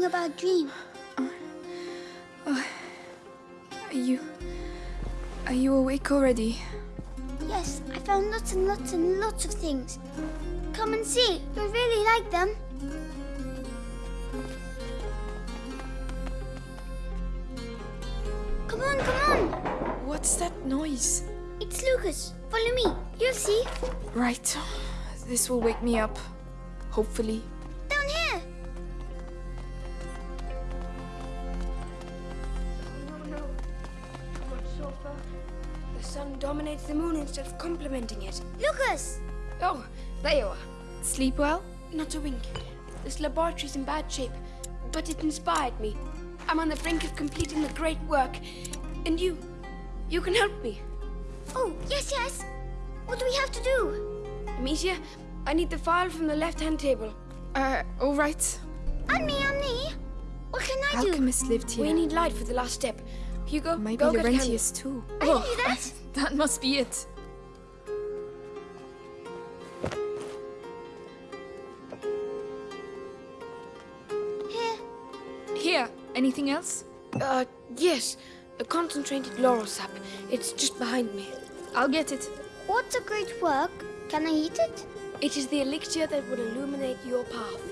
about a dream. Uh, uh, are you... Are you awake already? Yes, I found lots and lots and lots of things. Come and see. You'll really like them. Come on, come on. What's that noise? It's Lucas. Follow me. You'll see. Right. This will wake me up. Hopefully. The moon instead of complementing it. Lucas. Oh, there you are. Sleep well? Not a wink. This laboratory's in bad shape, but it inspired me. I'm on the brink of completing the great work. And you, you can help me. Oh, yes, yes. What do we have to do? Amicia, I need the file from the left-hand table. Uh, alright. And me, and me. What can I do? Alchemist lived here. We need light for the last step. Hugo, Maybe go get Laurentius too. I can do that. That must be it. Here. Here, anything else? Uh, yes. A concentrated laurel sap. It's just behind me. I'll get it. What's a great work? Can I eat it? It is the elixir that will illuminate your path.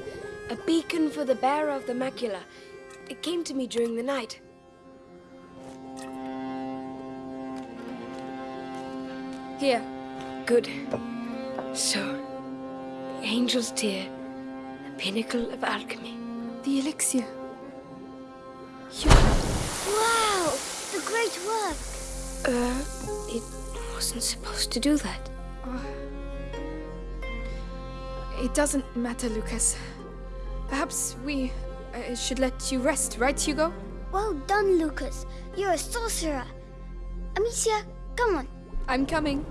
A beacon for the bearer of the macula. It came to me during the night. Here. Good. So, the angel's tear, the pinnacle of alchemy. The elixir. Wow, the great work. Uh, it wasn't supposed to do that. It doesn't matter, Lucas. Perhaps we uh, should let you rest, right, Hugo? Well done, Lucas. You're a sorcerer. Amicia, come on. I'm coming.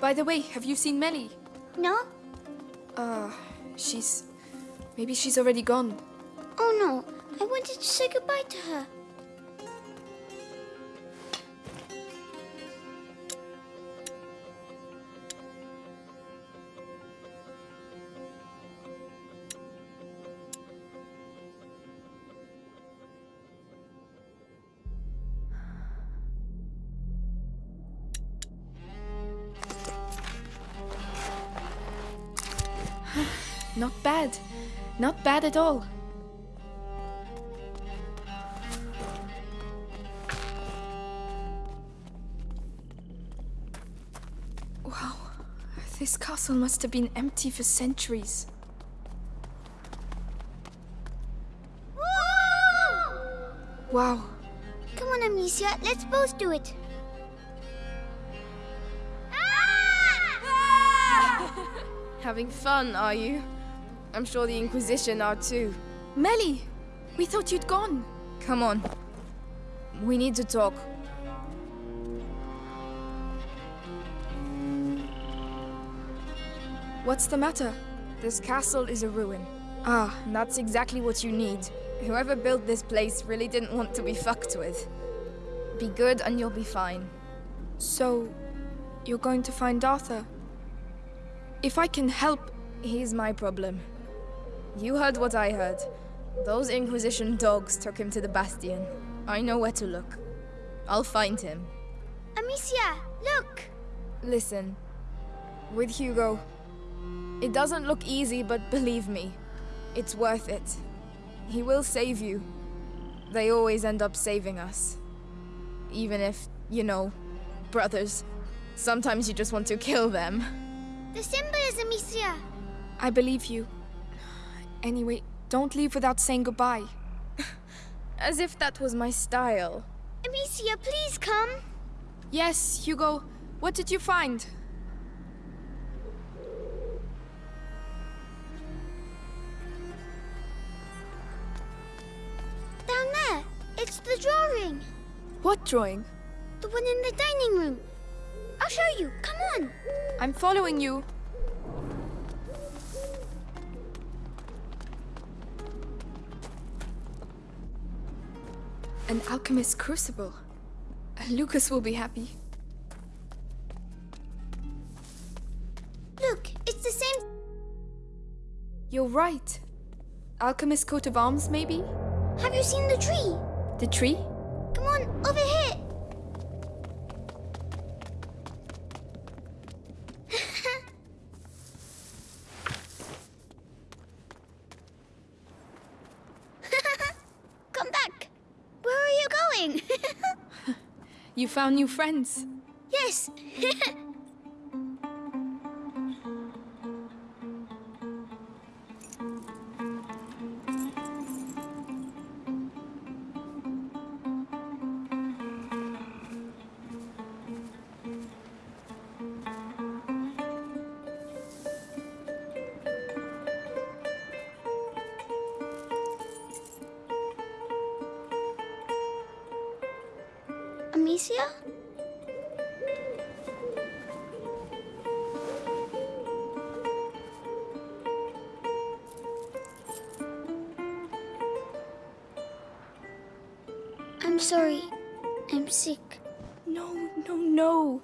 By the way, have you seen Mélie? No? Uh, she's... Maybe she's already gone. Oh no, I wanted to say goodbye to her. Not bad. Not bad at all. Wow. This castle must have been empty for centuries. Wow. Come on, Amicia, let's both do it. Having fun, are you? I'm sure the Inquisition are too. Mélie! We thought you'd gone. Come on. We need to talk. What's the matter? This castle is a ruin. Ah, And that's exactly what you need. Whoever built this place really didn't want to be fucked with. Be good and you'll be fine. so you're going to find Arthur? If I can help, He's my problem. You heard what I heard. Those Inquisition dogs took him to the Bastion. I know where to look. I'll find him. Amicia, look! Listen, with Hugo, it doesn't look easy, but believe me, it's worth it. He will save you. They always end up saving us. Even if, you know, brothers, sometimes you just want to kill them. The symbol is Amicia. I believe you. Anyway, don't leave without saying goodbye. As if that was my style. Amicia, please come. Yes, Hugo. What did you find? Down there. It's the drawing. What drawing? The one in the dining room. I'll show you. Come on. I'm following you. An alchemist's crucible. Lucas will be happy. Look, it's the same. You're right. Alchemist coat of arms, maybe? Have you seen the tree? The tree? Found new friends. yes. Amicia? I'm sorry. I'm sick. No, no, no.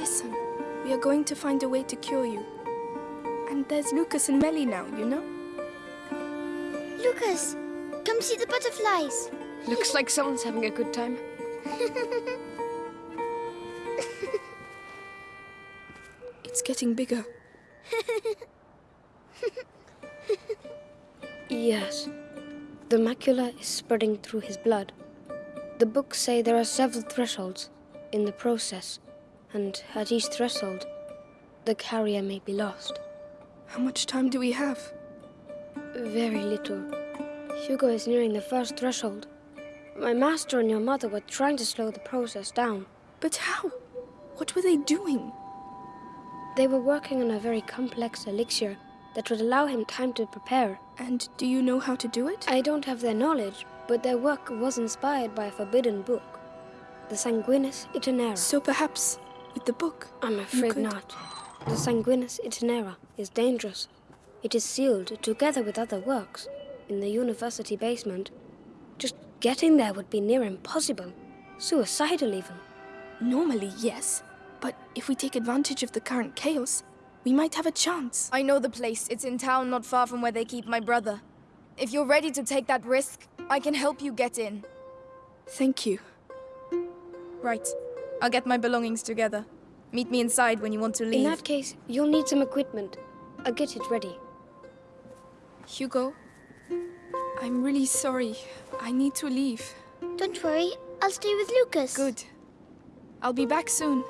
Listen, we are going to find a way to cure you. And there's Lucas and Mélie now, you know? Lucas, come see the butterflies. Looks like someone's having a good time. it's getting bigger. Yes. The macula is spreading through his blood. The books say there are several thresholds in the process, and at each threshold, the carrier may be lost. How much time do we have? Very little. Hugo is nearing the first threshold. My master and your mother were trying to slow the process down. But how? What were they doing? They were working on a very complex elixir that would allow him time to prepare. And do you know how to do it? I don't have their knowledge, but their work was inspired by a forbidden book, the Sanguinis Itinera. So perhaps with the book. I'm afraid could- not. The Sanguinis Itinera is dangerous. It is sealed together with other works in the university basement. Just getting there would be near impossible. Suicidal, even. Normally, yes. But if we take advantage of the current chaos, we might have a chance. I know the place. It's in town not far from where they keep my brother. If you're ready to take that risk, I can help you get in. Thank you. Right. I'll get my belongings together. Meet me inside when you want to leave. In that case, you'll need some equipment. I'll get it ready. Hugo, I'm really sorry. I need to leave. Don't worry, I'll stay with Lucas. Good. I'll be back soon.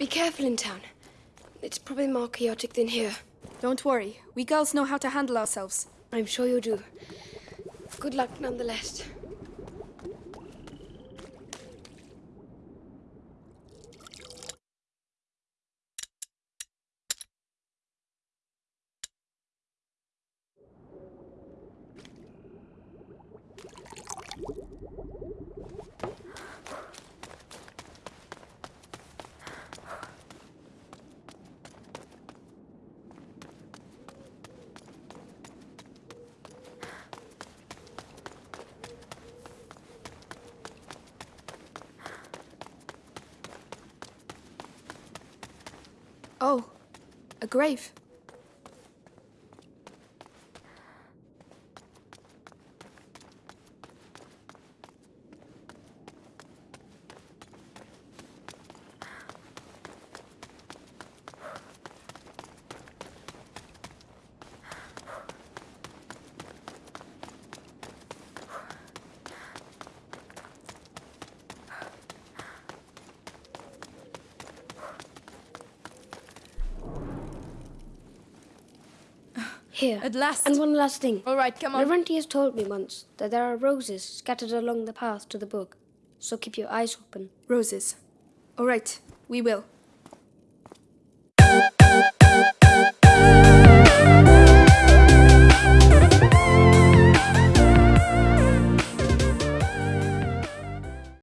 Be careful in town. It's probably more chaotic than here. Don't worry. We girls know how to handle ourselves. I'm sure you do. Good luck nonetheless. Oh, a grave. Here. At last. And one last thing. All right, come on. Laurentius told me once that there are roses scattered along the path to the book. so keep your eyes open. Roses. All right, we will.